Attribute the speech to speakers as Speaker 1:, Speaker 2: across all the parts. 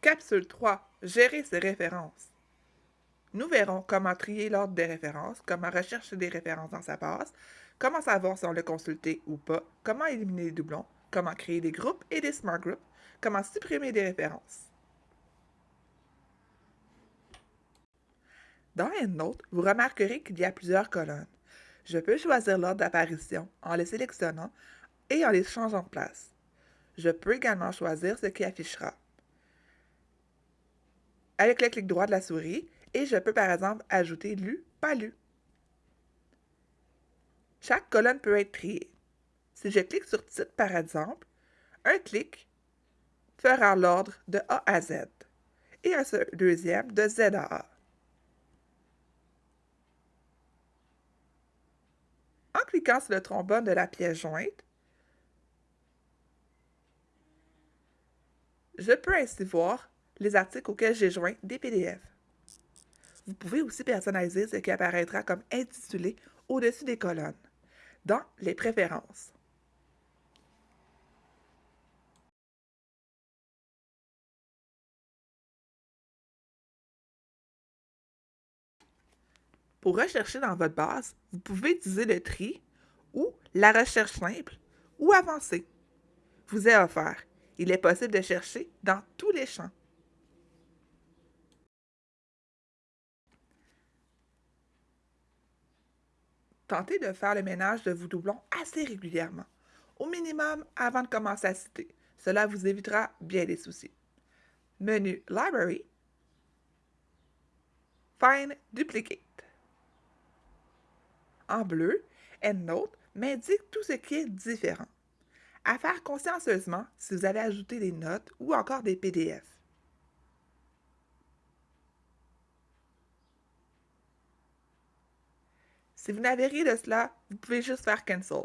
Speaker 1: Capsule 3. Gérer ses références. Nous verrons comment trier l'ordre des références, comment rechercher des références dans sa base, comment savoir si on l'a consulté ou pas, comment éliminer les doublons, comment créer des groupes et des smart groups, comment supprimer des références. Dans EndNote, vous remarquerez qu'il y a plusieurs colonnes. Je peux choisir l'ordre d'apparition en les sélectionnant et en les changeant de place. Je peux également choisir ce qui affichera avec le clic droit de la souris et je peux par exemple ajouter lu, pas lu. Chaque colonne peut être triée. Si je clique sur titre par exemple, un clic fera l'ordre de A à Z et un deuxième de Z à A. En cliquant sur le trombone de la pièce jointe, je peux ainsi voir les articles auxquels j'ai joint des PDF. Vous pouvez aussi personnaliser ce qui apparaîtra comme intitulé au-dessus des colonnes, dans les préférences. Pour rechercher dans votre base, vous pouvez utiliser le tri ou la recherche simple ou avancée. Vous est offert. Il est possible de chercher dans tous les champs. Tentez de faire le ménage de vos doublons assez régulièrement, au minimum avant de commencer à citer. Cela vous évitera bien des soucis. Menu Library, Find Duplicate. En bleu, EndNote m'indique tout ce qui est différent. À faire consciencieusement si vous avez ajouté des notes ou encore des PDF. Si vous n'avez rien de cela, vous pouvez juste faire Cancel.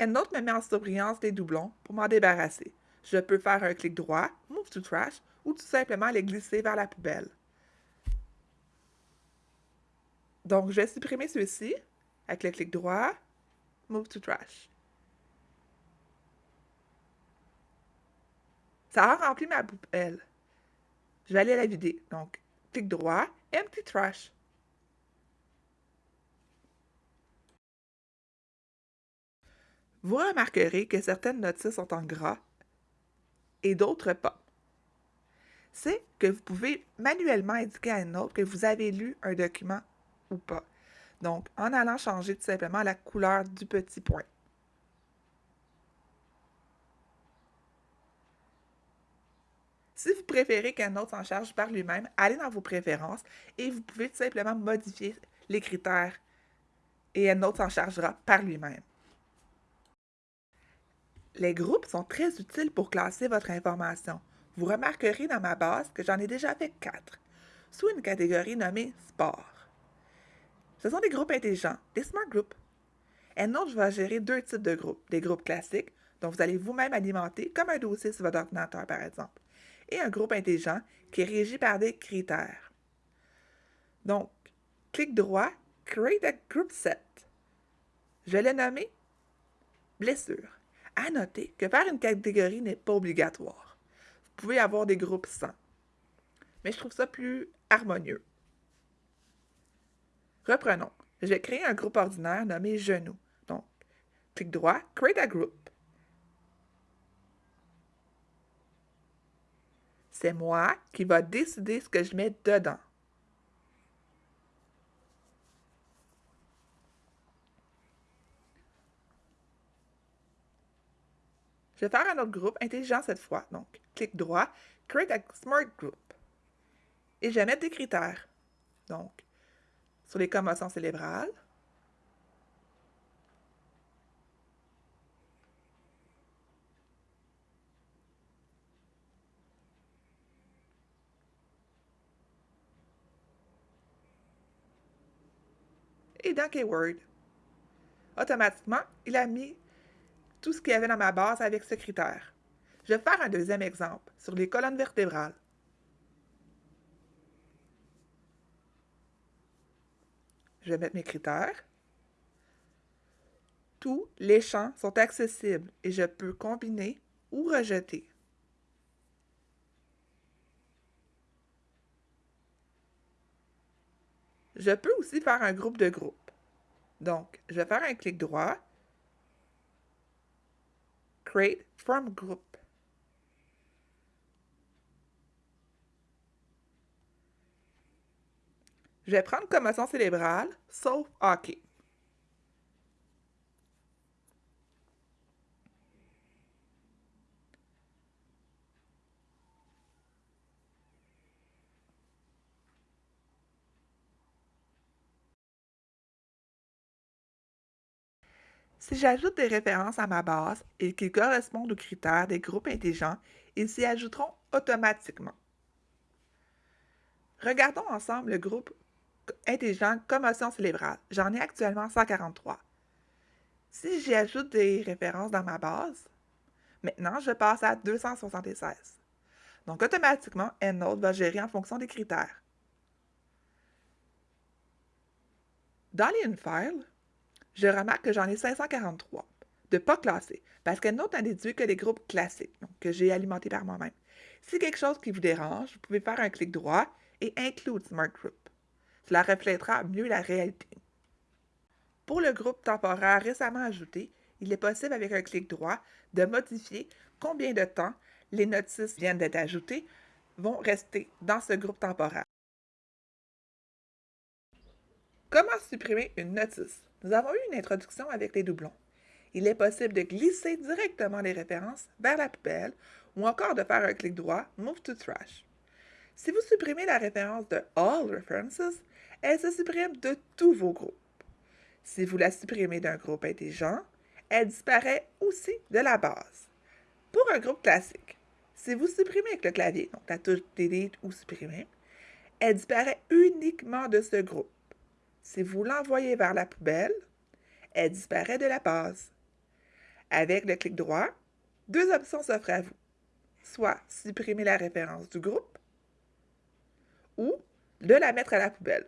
Speaker 1: EndNote me met en surbrillance des doublons pour m'en débarrasser. Je peux faire un clic droit, Move to Trash, ou tout simplement les glisser vers la poubelle. Donc, je vais supprimer ceux-ci avec le clic droit, Move to Trash. Ça a rempli ma poubelle. Je vais aller la vider. Donc, clic droit, Empty Trash. Vous remarquerez que certaines notices sont en gras et d'autres pas. C'est que vous pouvez manuellement indiquer à une autre que vous avez lu un document ou pas. Donc, en allant changer tout simplement la couleur du petit point. Si vous préférez qu'un autre s'en charge par lui-même, allez dans vos préférences et vous pouvez tout simplement modifier les critères et un autre s'en chargera par lui-même. Les groupes sont très utiles pour classer votre information. Vous remarquerez dans ma base que j'en ai déjà fait quatre, sous une catégorie nommée Sport. Ce sont des groupes intelligents, des Smart Groups. EndNote va gérer deux types de groupes. Des groupes classiques, dont vous allez vous-même alimenter, comme un dossier sur votre ordinateur par exemple, et un groupe intelligent qui est régi par des critères. Donc, clic droit, Create a Group Set. Je vais le nommer Blessure. À noter que faire une catégorie n'est pas obligatoire. Vous pouvez avoir des groupes sans. Mais je trouve ça plus harmonieux. Reprenons. Je vais créer un groupe ordinaire nommé Genoux. Donc, clic droit, Create a Group. C'est moi qui va décider ce que je mets dedans. Je vais faire un autre groupe intelligent cette fois. Donc, clic droit, Create a Smart Group. Et je vais mettre des critères. Donc, sur les commotions cérébrales. Et dans Keyword, automatiquement, il a mis tout ce qu'il y avait dans ma base avec ce critère. Je vais faire un deuxième exemple sur les colonnes vertébrales. Je vais mettre mes critères. Tous les champs sont accessibles et je peux combiner ou rejeter. Je peux aussi faire un groupe de groupes. Donc, je vais faire un clic droit Create from Group. Je vais prendre commotion cérébrale, sauf hockey. Si j'ajoute des références à ma base et qu'ils correspondent aux critères des groupes intelligents, ils s'y ajouteront automatiquement. Regardons ensemble le groupe intelligent commotion cérébrale. J'en ai actuellement 143. Si j'y ajoute des références dans ma base, maintenant je passe à 276. Donc automatiquement, EndNote va gérer en fonction des critères. Dans l'InFile, je remarque que j'en ai 543 de pas classés, parce qu'EndNote n'a déduit que des groupes classiques, donc que j'ai alimentés par moi-même. Si quelque chose qui vous dérange, vous pouvez faire un clic droit et Include Smart Group. Cela reflètera mieux la réalité. Pour le groupe temporaire récemment ajouté, il est possible avec un clic droit de modifier combien de temps les notices viennent d'être ajoutées vont rester dans ce groupe temporaire. Comment supprimer une notice? Nous avons eu une introduction avec les doublons. Il est possible de glisser directement les références vers la poubelle ou encore de faire un clic droit Move to Trash. Si vous supprimez la référence de All References, elle se supprime de tous vos groupes. Si vous la supprimez d'un groupe intelligent, elle disparaît aussi de la base. Pour un groupe classique, si vous supprimez avec le clavier, donc la touche Delete ou Supprimer, elle disparaît uniquement de ce groupe. Si vous l'envoyez vers la poubelle, elle disparaît de la base. Avec le clic droit, deux options s'offrent à vous. Soit supprimer la référence du groupe ou de la mettre à la poubelle.